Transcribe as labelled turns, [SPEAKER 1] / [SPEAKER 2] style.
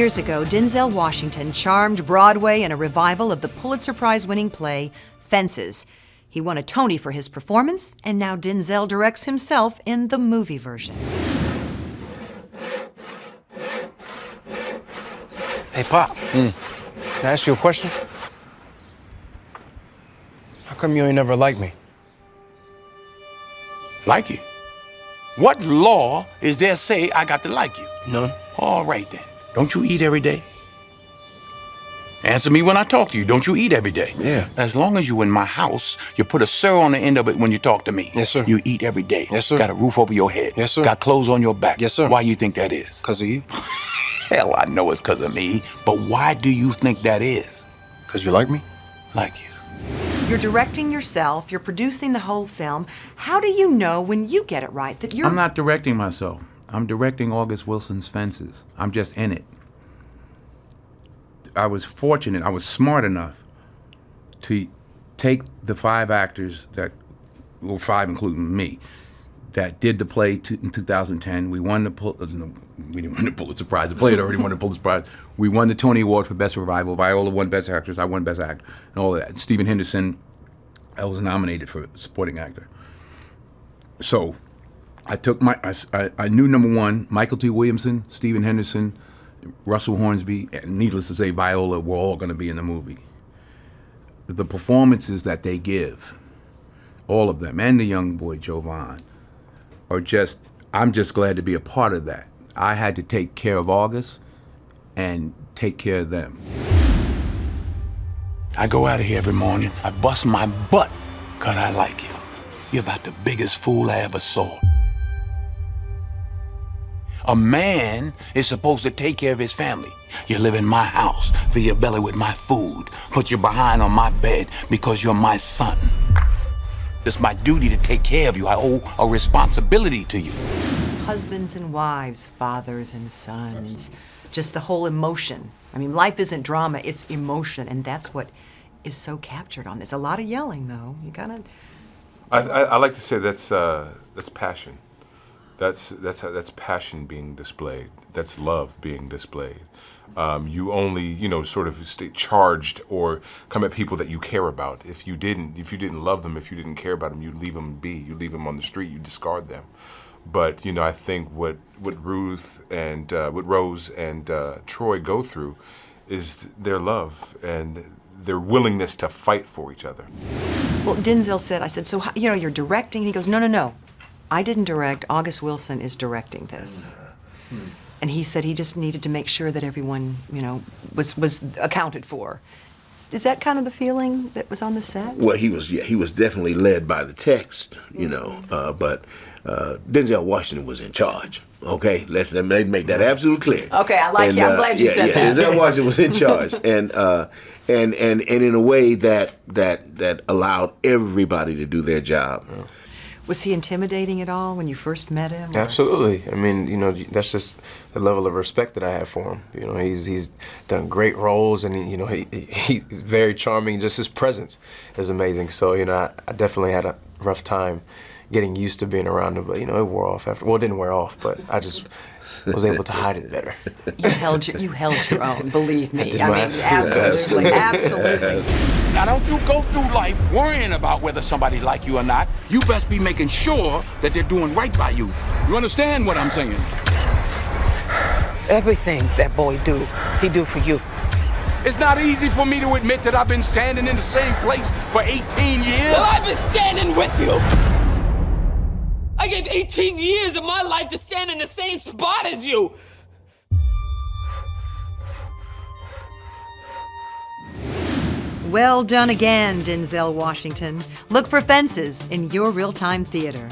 [SPEAKER 1] years ago, Denzel Washington charmed Broadway in a revival of the Pulitzer Prize winning play Fences. He won a Tony for his performance, and now Denzel directs himself in the movie version.
[SPEAKER 2] Hey, Pop. Mm. Can I ask you a question? How come you ain't never liked me?
[SPEAKER 3] Like you? What law is there say I got to like you?
[SPEAKER 2] None.
[SPEAKER 3] All right then. Don't you eat every day? Answer me when I talk to you. Don't you eat every day?
[SPEAKER 2] Yeah.
[SPEAKER 3] As long as you in my house, you put a sir on the end of it when you talk to me.
[SPEAKER 2] Yes, sir.
[SPEAKER 3] You eat every day.
[SPEAKER 2] Yes, sir.
[SPEAKER 3] Got a roof over your head.
[SPEAKER 2] Yes, sir.
[SPEAKER 3] Got clothes on your back.
[SPEAKER 2] Yes, sir.
[SPEAKER 3] Why you think that is?
[SPEAKER 2] Because of you?
[SPEAKER 3] Hell, I know it's because of me. But why do you think that is?
[SPEAKER 2] Because you like me?
[SPEAKER 3] Like you.
[SPEAKER 1] You're directing yourself, you're producing the whole film. How do you know when you get it right that you're.
[SPEAKER 4] I'm not directing myself. I'm directing August Wilson's Fences. I'm just in it. I was fortunate, I was smart enough to take the five actors that, well, five including me, that did the play in 2010. We won the, uh, no, we didn't win the Pulitzer Prize. The play had already won the Pulitzer Prize. We won the Tony Award for Best Revival. Viola won Best Actress. I won Best Actor, and all that. Stephen Henderson, I was nominated for Supporting Actor. So I took my, I, I- knew number one, Mykelti Williamson, Stephen Henderson, Russell Hornsby, and needless to say, Viola were all going to be in the movie. The performances that they give, all of them, and the young boy Jovan, are just, I'm just glad to be a part of that. I had to take care of August and take care of them.
[SPEAKER 3] I go out of here every morning. I bust my butt because I like you. You're about the biggest fool I ever saw. A man is supposed to take care of his family. You live in my house, fill your belly with my food, put your behind on my bed because you're my son. It's my duty to take care of you. I owe a responsibility to you.
[SPEAKER 1] husbands and wives, fathers and sons, just the whole emotion. I mean, life isn't drama, it's emotion, and that's what is so captured on this. A lot of yelling, though. You gotta.
[SPEAKER 5] I, I, I like to say that's uh, that's passion. That's that's that's passion being displayed. That's love being displayed. Um, you only you know sort of stay charged or come at people that you care about. If you didn't, if you didn't love them, if you didn't care about them, you leave them be. You leave them on the street. You discard them. But you know, I think what what Ruth and uh, what Rose and uh, Troy go through is their love and their willingness to fight for each other.
[SPEAKER 1] Well, Denzel said, I said, so, you know, you're directing? And he goes, no, no, no. I didn't direct. August Wilson is directing this. And he said he just needed to make sure that everyone, you know, was, was accounted for. Is that kind of the feeling that was on the set?
[SPEAKER 6] Well, he was yeah, he was definitely led by the text, you know. Uh, but uh, Denzel Washington was in charge. Okay, let's let me make that absolutely clear.
[SPEAKER 1] Okay, I like you. I'm glad you
[SPEAKER 6] yeah,
[SPEAKER 1] said
[SPEAKER 6] yeah,
[SPEAKER 1] that.
[SPEAKER 6] Denzel Washington was in charge, and uh, and and and in a way that that that allowed everybody to do their job.
[SPEAKER 1] Was he intimidating at all when you first met him? or-
[SPEAKER 2] Absolutely. I mean, you know, that's just the level of respect that I have for him. You know, he's he's done great roles, and he, you know, he he's very charming. Just his presence is amazing. So, you know, I, I definitely had a rough time getting used to being around him, but you know, it wore off after. Well, it didn't wear off, but I just was able to hide it better.
[SPEAKER 1] You held your, you held your own, believe me.
[SPEAKER 2] did
[SPEAKER 1] I mean, absolutely,
[SPEAKER 2] absolute
[SPEAKER 1] absolutely.
[SPEAKER 3] Now, don't you go through life worrying about whether somebody like you or not. You best be making sure that they're doing right by you. You understand what I'm saying?
[SPEAKER 7] Everything that boy do, he do for you.
[SPEAKER 3] It's not easy for me to admit that I've been standing in the same place for 18 years.
[SPEAKER 7] Well, I've been standing with you. Gave 18 years of my life to stand in the same spot as you.
[SPEAKER 1] Well done again, Denzel Washington. Look for fences in your real time theater.